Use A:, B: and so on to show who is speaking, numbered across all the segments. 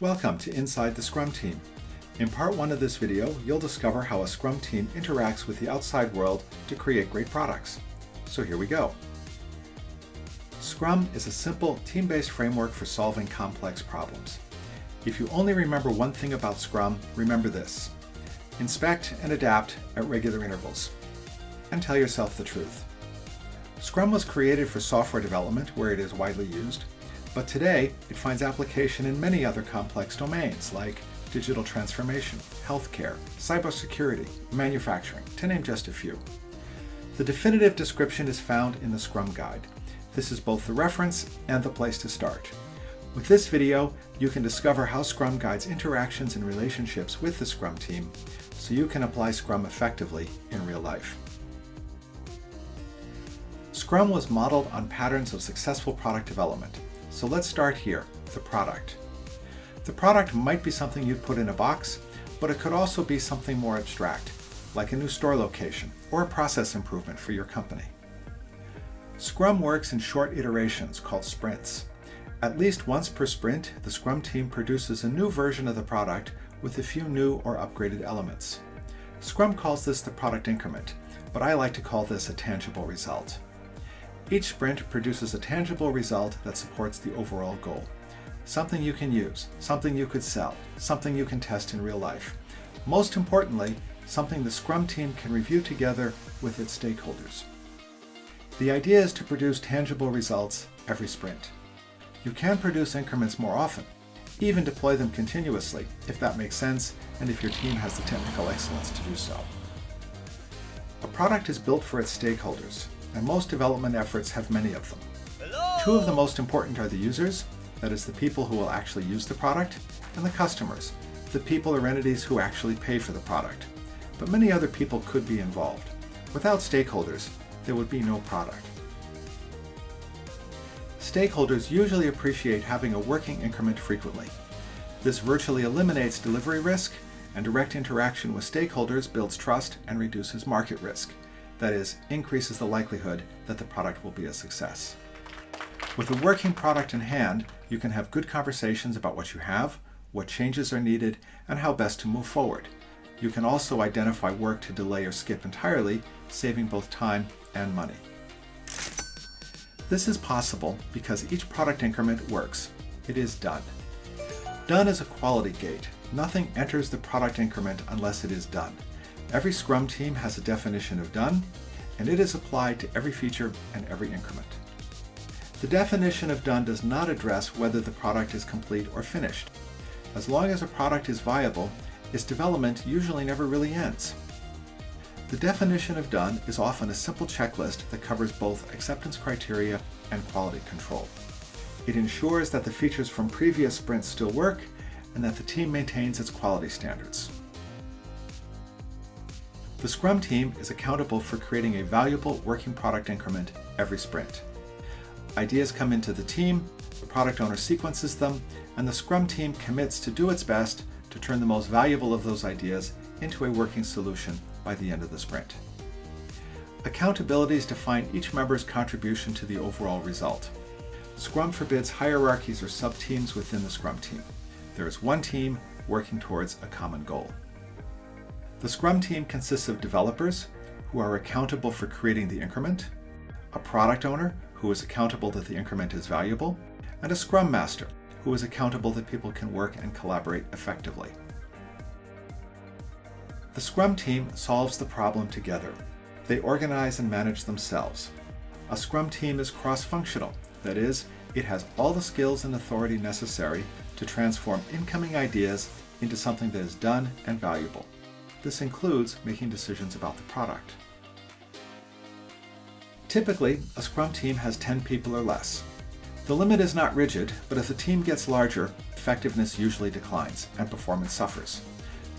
A: Welcome to Inside the Scrum Team. In part one of this video, you'll discover how a Scrum team interacts with the outside world to create great products. So here we go. Scrum is a simple, team-based framework for solving complex problems. If you only remember one thing about Scrum, remember this. Inspect and adapt at regular intervals. And tell yourself the truth. Scrum was created for software development, where it is widely used, but today, it finds application in many other complex domains like digital transformation, healthcare, cybersecurity, manufacturing, to name just a few. The definitive description is found in the Scrum Guide. This is both the reference and the place to start. With this video, you can discover how Scrum guides interactions and relationships with the Scrum team so you can apply Scrum effectively in real life. Scrum was modeled on patterns of successful product development. So let's start here, the product. The product might be something you'd put in a box, but it could also be something more abstract, like a new store location or a process improvement for your company. Scrum works in short iterations called sprints. At least once per sprint, the Scrum team produces a new version of the product with a few new or upgraded elements. Scrum calls this the product increment, but I like to call this a tangible result. Each sprint produces a tangible result that supports the overall goal. Something you can use, something you could sell, something you can test in real life. Most importantly, something the Scrum team can review together with its stakeholders. The idea is to produce tangible results every sprint. You can produce increments more often, even deploy them continuously, if that makes sense, and if your team has the technical excellence to do so. A product is built for its stakeholders, and most development efforts have many of them. Hello? Two of the most important are the users, that is the people who will actually use the product, and the customers, the people or entities who actually pay for the product. But many other people could be involved. Without stakeholders, there would be no product. Stakeholders usually appreciate having a working increment frequently. This virtually eliminates delivery risk, and direct interaction with stakeholders builds trust and reduces market risk that is, increases the likelihood that the product will be a success. With a working product in hand, you can have good conversations about what you have, what changes are needed, and how best to move forward. You can also identify work to delay or skip entirely, saving both time and money. This is possible because each product increment works. It is done. Done is a quality gate. Nothing enters the product increment unless it is done. Every Scrum team has a definition of done, and it is applied to every feature and every increment. The definition of done does not address whether the product is complete or finished. As long as a product is viable, its development usually never really ends. The definition of done is often a simple checklist that covers both acceptance criteria and quality control. It ensures that the features from previous sprints still work and that the team maintains its quality standards. The Scrum team is accountable for creating a valuable working product increment every sprint. Ideas come into the team, the product owner sequences them, and the Scrum team commits to do its best to turn the most valuable of those ideas into a working solution by the end of the sprint. Accountabilities define each member's contribution to the overall result. Scrum forbids hierarchies or sub-teams within the Scrum team. There is one team working towards a common goal. The Scrum team consists of developers who are accountable for creating the increment, a product owner who is accountable that the increment is valuable, and a Scrum Master who is accountable that people can work and collaborate effectively. The Scrum team solves the problem together. They organize and manage themselves. A Scrum team is cross-functional, that is, it has all the skills and authority necessary to transform incoming ideas into something that is done and valuable. This includes making decisions about the product. Typically, a Scrum team has 10 people or less. The limit is not rigid, but if the team gets larger, effectiveness usually declines and performance suffers.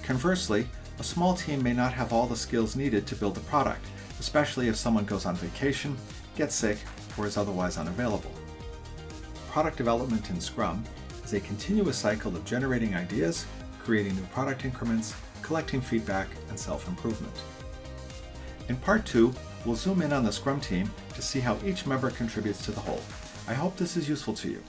A: Conversely, a small team may not have all the skills needed to build the product, especially if someone goes on vacation, gets sick, or is otherwise unavailable. Product development in Scrum is a continuous cycle of generating ideas, creating new product increments, collecting feedback, and self-improvement. In part two, we'll zoom in on the Scrum team to see how each member contributes to the whole. I hope this is useful to you.